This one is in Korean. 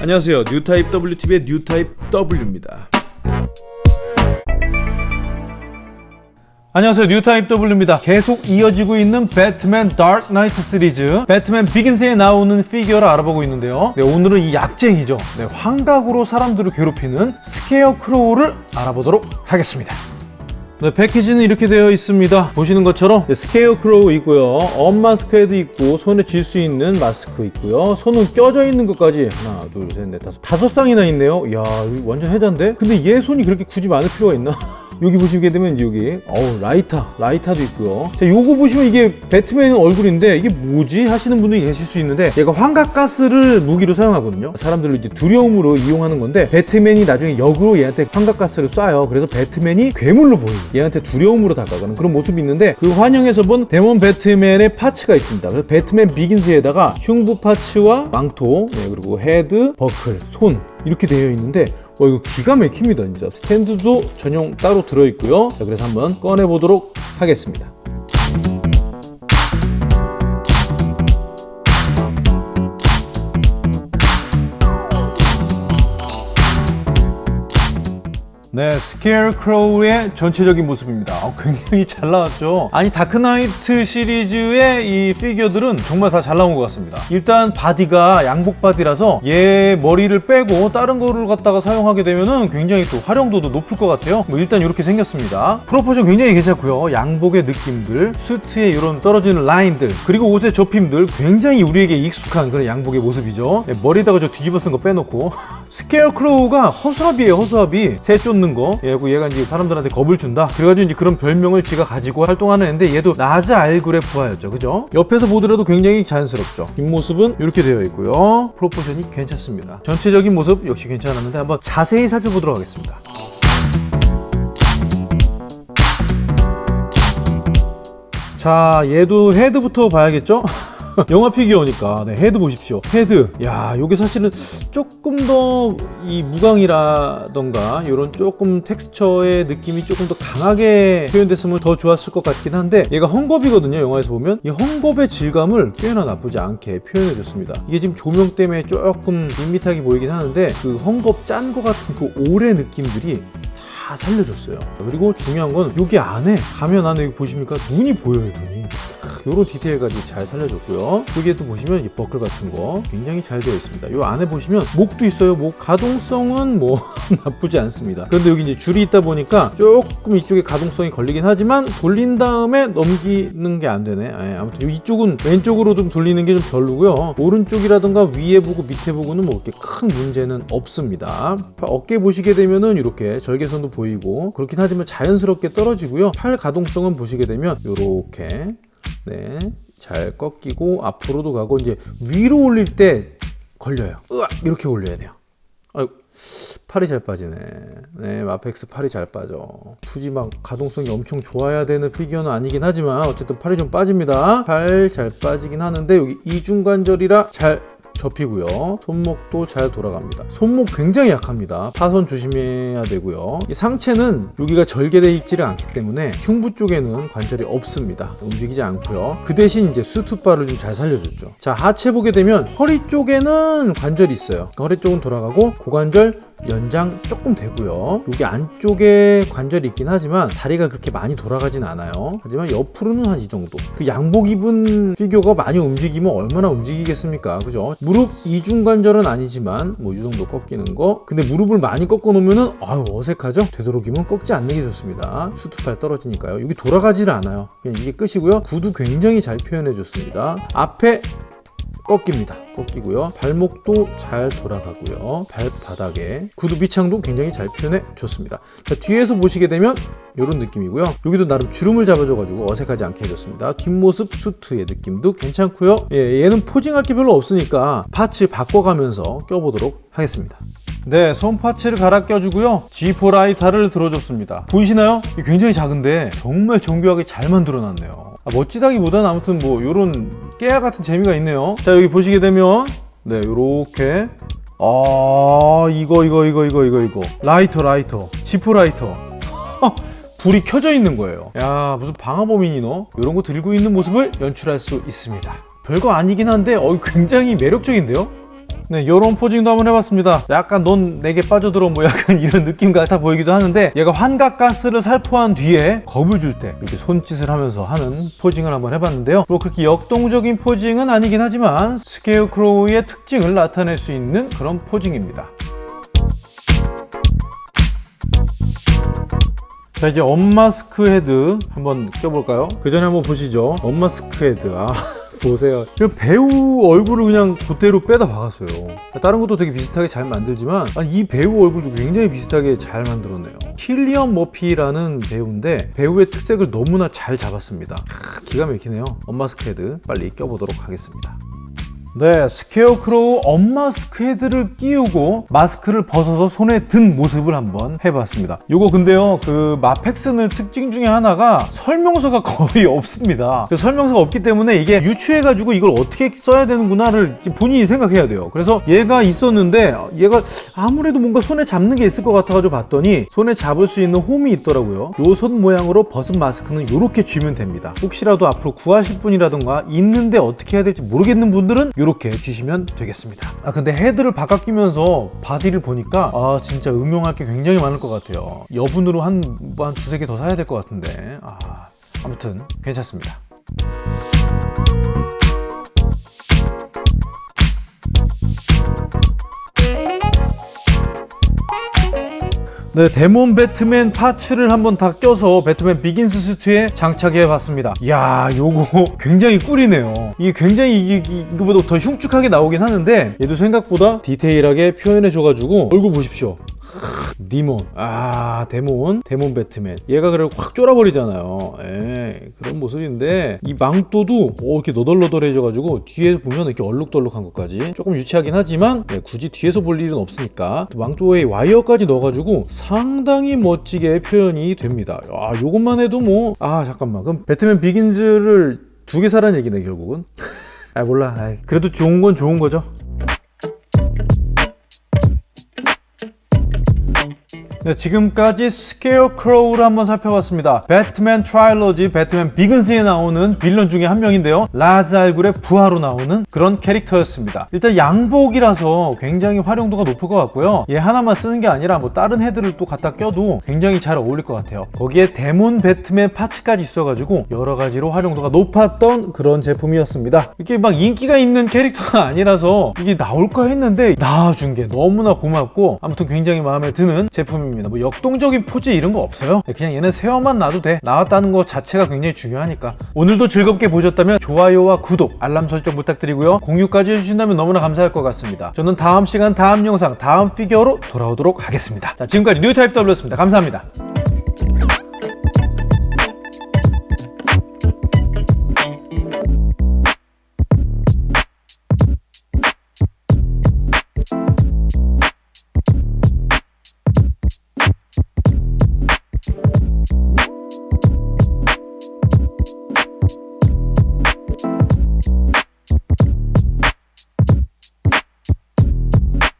안녕하세요. 뉴타입 WTV의 뉴타입 W입니다. 안녕하세요. 뉴타입 W입니다. 계속 이어지고 있는 배트맨 다크 나이트 시리즈. 배트맨 비긴스에 나오는 피규어를 알아보고 있는데요. 네, 오늘은 이 약쟁이죠. 네, 환각으로 사람들을 괴롭히는 스케어 크로우를 알아보도록 하겠습니다 네, 패키지는 이렇게 되어 있습니다. 보시는 것처럼 네, 스케어 크로우 있고요. unmask 헤드 있고 손에 쥘 수 있는 마스크 있고요. 손은 껴져 있는 것까지 하나 둘 셋 넷 다섯 다섯 쌍이나 있네요. 이야 완전 혜자인데? 근데 얘 손이 그렇게 굳이 많을 필요가 있나 여기 보시게 되면 여기 어우 라이터 라이터도 있고요. 자 요거 보시면 이게 배트맨 얼굴인데 이게 뭐지 하시는 분들이 계실 수 있는데 얘가 환각가스를 무기로 사용하거든요. 사람들을 이제 두려움으로 이용하는 건데 배트맨이 나중에 역으로 얘한테 환각가스를 쏴요. 그래서 배트맨이 괴물로 보이는 얘한테 두려움으로 다가가는 그런 모습이 있는데 그 환영에서 본 demon 배트맨의 parts가 있습니다. 그래서 배트맨 비긴스에다가 흉부 파츠와 망토 네, 그리고 헤드 버클 손 이렇게 되어 있는데 와 이거 기가 막힙니다 진짜. 스탠드도 전용 따로 들어있고요. 자 그래서 한번 꺼내 보도록 하겠습니다 네, 스케어크로우의 전체적인 모습입니다. 아, 굉장히 잘 나왔죠. 아니 다크나이트 시리즈의 이 피규어들은 정말 다 잘 나온 것 같습니다. 일단 바디가 양복 바디라서 얘 머리를 빼고 다른 거를 갖다가 사용하게 되면 은 굉장히 또 활용도도 높을 것 같아요. 뭐 일단 이렇게 생겼습니다. proportion 굉장히 괜찮고요. 양복의 느낌들, 수트의 이런 떨어지는 라인들, 그리고 옷의 접힘들 굉장히 우리에게 익숙한 그런 양복의 모습이죠. 네, 머리에다가 저 뒤집어 쓴 거 빼놓고 스케어크로우가 허수아비예요. 허수아비. 새 쫓는 거. 얘고 얘가 이제 사람들한테 겁을 준다. 그래가지고 이제 그런 별명을 지가 가지고 활동하는 애인데 얘도 라즈 알굴의 부하였죠. 그죠? 옆에서 보더라도 굉장히 자연스럽죠. 뒷모습은 이렇게 되어 있고요. proportion이 괜찮습니다. 전체적인 모습 역시 괜찮았는데 한번 자세히 살펴보도록 하겠습니다. 자, 얘도 헤드부터 봐야겠죠? 영화 피규어니까. 네, 헤드 보십시오. 헤드. 야 요게 사실은 조금 더 이 무광이라던가 이런 조금 텍스처의 느낌이 조금 더 강하게 표현됐으면 더 좋았을 것 같긴 한데 얘가 헝겊이거든요 영화에서 보면. 이 헝겊의 질감을 꽤나 나쁘지 않게 표현해 줬습니다. 이게 지금 조명 때문에 조금 밋밋하게 보이긴 하는데 그 헝겊 짠거 같은 그 올의 느낌들이 다 살려줬어요. 그리고 중요한 건 여기 안에 가면 안에 보십니까? 눈이 보여요 눈이 이런 디테일까지 잘 살려줬고요. 여기에도 보시면 이 버클 같은 거 굉장히 잘 되어 있습니다. 이 안에 보시면 목도 있어요. 목 가동성은 뭐 나쁘지 않습니다. 그런데 여기 이제 줄이 있다 보니까 조금 이쪽에 가동성이 걸리긴 하지만 돌린 다음에 넘기는 게 안 되네. 예, 아무튼 이쪽은 왼쪽으로 좀 돌리는 게 좀 별로고요. 오른쪽이라든가 위에 보고 밑에 보고는 뭐 이렇게 큰 문제는 없습니다. 어깨 보시게 되면은 이렇게 절개선도 보이고 그렇긴 하지만 자연스럽게 떨어지고요. 팔 가동성은 보시게 되면 이렇게 네, 잘 꺾이고 앞으로도 가고 이제 위로 올릴 때 걸려요. 으악 이렇게 올려야 돼요. 아유, 팔이 잘 빠지네. 네, 마펙스 팔이 잘 빠져. 굳이 막 가동성이 엄청 좋아야 되는 피규어는 아니긴 하지만 어쨌든 팔이 좀 빠집니다. 팔잘 빠지긴 하는데 여기 이중관절이라 잘 접히고요. 손목도 잘 돌아갑니다. 손목 굉장히 약합니다. 파손 조심해야 되고요. 이 상체는 여기가 절개되어 있지를 않기 때문에 흉부 쪽에는 관절이 없습니다. 움직이지 않고요. 그 대신 이제 수투바를 좀 잘 살려줬죠. 자 하체 보게 되면 허리 쪽에는 관절이 있어요. 허리 쪽은 돌아가고 고관절 연장 조금 되고요. 여기 안쪽에 관절이 있긴 하지만 다리가 그렇게 많이 돌아가진 않아요. 하지만 옆으로는 한 이 정도. 그 양복 입은 피규어가 많이 움직이면 얼마나 움직이겠습니까? 그죠? 무릎 이중관절은 아니지만 뭐 이 정도 꺾이는 거. 근데 무릎을 많이 꺾어 놓으면은 아유 어색하죠? 되도록이면 꺾지 않는 게 좋습니다. 수투팔 떨어지니까요. 여기 돌아가지를 않아요. 그냥 이게 끝이고요. 구도 굉장히 잘 표현해 줬습니다. 앞에 꺾입니다 꺾이고요 발목도 잘 돌아가고요 발바닥에 구두 밑창도 굉장히 잘 표현해 줬습니다 자, 뒤에서 보시게 되면 이런 느낌이고요 여기도 나름 주름을 잡아줘 가지고 어색하지 않게 해줬습니다 뒷모습 수트의 느낌도 괜찮고요 예, 얘는 포징할 게 별로 없으니까 파츠 바꿔가면서 껴보도록 하겠습니다 네, 손 파츠를 갈아 껴주고요. G4 라이터를 들어줬습니다. 보이시나요? 굉장히 작은데 정말 정교하게 잘 만들어놨네요. 아, 멋지다기보다는 아무튼 뭐 이런 깨알 같은 재미가 있네요. 자, 여기 보시게 되면 네, 요렇게 아, 이거 이거 이거 이거 이거 이거 라이터 라이터 G4 라이터 불이 켜져 있는 거예요. 야, 무슨 방화범이니 너? 이런 거 들고 있는 모습을 연출할 수 있습니다. 별거 아니긴 한데 어, 굉장히 매력적인데요? 네, 요런 posing도 한번 해봤습니다. 약간 넌 내게 빠져들어 뭐 약간 이런 느낌 같아 보이기도 하는데 얘가 환각가스를 살포한 뒤에 겁을 줄 때 이렇게 손짓을 하면서 하는 posing을 한번 해봤는데요. 뭐 그렇게 역동적인 posing은 아니긴 하지만 스케어크로우의 특징을 나타낼 수 있는 그런 posing입니다. 자 이제 unmask 헤드 한번 껴볼까요? 그 전에 한번 보시죠. unmask 헤드. 아 보세요. 그 배우 얼굴을 그냥 그대로 빼다 박았어요. 다른 것도 되게 비슷하게 잘 만들지만 아니, 이 배우 얼굴도 굉장히 비슷하게 잘 만들었네요. 킬리언 머피라는 배우인데 배우의 특색을 너무나 잘 잡았습니다. 크, 기가 막히네요. unmask 헤드 빨리 껴보도록 하겠습니다. 네, 스케어크로우 unmask 헤드를 끼우고 마스크를 벗어서 손에 든 모습을 한번 해봤습니다. 요거 근데요, 그 마펙스는 특징 중에 하나가 설명서가 거의 없습니다. 그 설명서가 없기 때문에 이게 유추해가지고 이걸 어떻게 써야 되는구나를 본인이 생각해야 돼요. 그래서 얘가 있었는데 얘가 아무래도 뭔가 손에 잡는 게 있을 것 같아가지고 봤더니 손에 잡을 수 있는 홈이 있더라고요. 요 손 모양으로 벗은 마스크는 이렇게 쥐면 됩니다. 혹시라도 앞으로 구하실 분이라던가 있는데 어떻게 해야 될지 모르겠는 분들은 이렇게 쥐시면 되겠습니다. 아 근데 헤드를 바꿔 끼면서 바디를 보니까 아 진짜 응용할 게 굉장히 많을 것 같아요. 여분으로 한, 뭐한 두세 개 더 사야 될 것 같은데 아 아무튼 괜찮습니다. 네, 데몬 배트맨 parts를 한번 다 껴서 배트맨 비긴스 수트에 장착해 봤습니다. 이야, 요거 굉장히 꿀이네요. 이게 굉장히 이- 이- 이거보다 더 흉측하게 나오긴 하는데 얘도 생각보다 디테일하게 표현해 줘가지고 얼굴 보십시오. 니몬. 아 데몬. 데몬 배트맨. 얘가 그걸 확 쫄아버리잖아요. 예, 그런 모습인데 이 망토도 어, 이렇게 너덜너덜해져 가지고 뒤에 보면 이렇게 얼룩덜룩한 것까지 조금 유치하긴 하지만 네, 굳이 뒤에서 볼 일은 없으니까 또 망토에 와이어까지 넣어가지고 상당히 멋지게 표현이 됩니다. 아 요것만 해도 뭐 아 잠깐만. 그럼 배트맨 비긴즈를 두 개 사라는 얘기네 결국은? 아 몰라. 아이, 그래도 좋은 건 좋은 거죠 네, 지금까지 스케어크로우를 한번 살펴봤습니다. 배트맨 trilogy 배트맨 비긴스에 나오는 빌런 중에 한 명인데요. 라즈 알굴의 부하로 나오는 그런 캐릭터였습니다. 일단 양복이라서 굉장히 활용도가 높을 것 같고요. 얘 하나만 쓰는 게 아니라 뭐 다른 헤드를 또 갖다 껴도 굉장히 잘 어울릴 것 같아요. 거기에 데몬 배트맨 parts까지 있어가지고 여러 가지로 활용도가 높았던 그런 제품이었습니다. 이게 막 인기가 있는 캐릭터가 아니라서 이게 나올까 했는데 나와준 게 너무나 고맙고 아무튼 굉장히 마음에 드는 제품입니다. 뭐 역동적인 포즈 이런 거 없어요. 그냥 얘는 세워만 놔도 돼. 나왔다는 거 자체가 굉장히 중요하니까. 오늘도 즐겁게 보셨다면 좋아요와 구독, 알람 설정 부탁드리고요. 공유까지 해주신다면 너무나 감사할 것 같습니다. 저는 다음 시간, 다음 영상, 다음 피규어로 돌아오도록 하겠습니다. 자, 지금까지 뉴타입 W였습니다. 감사합니다.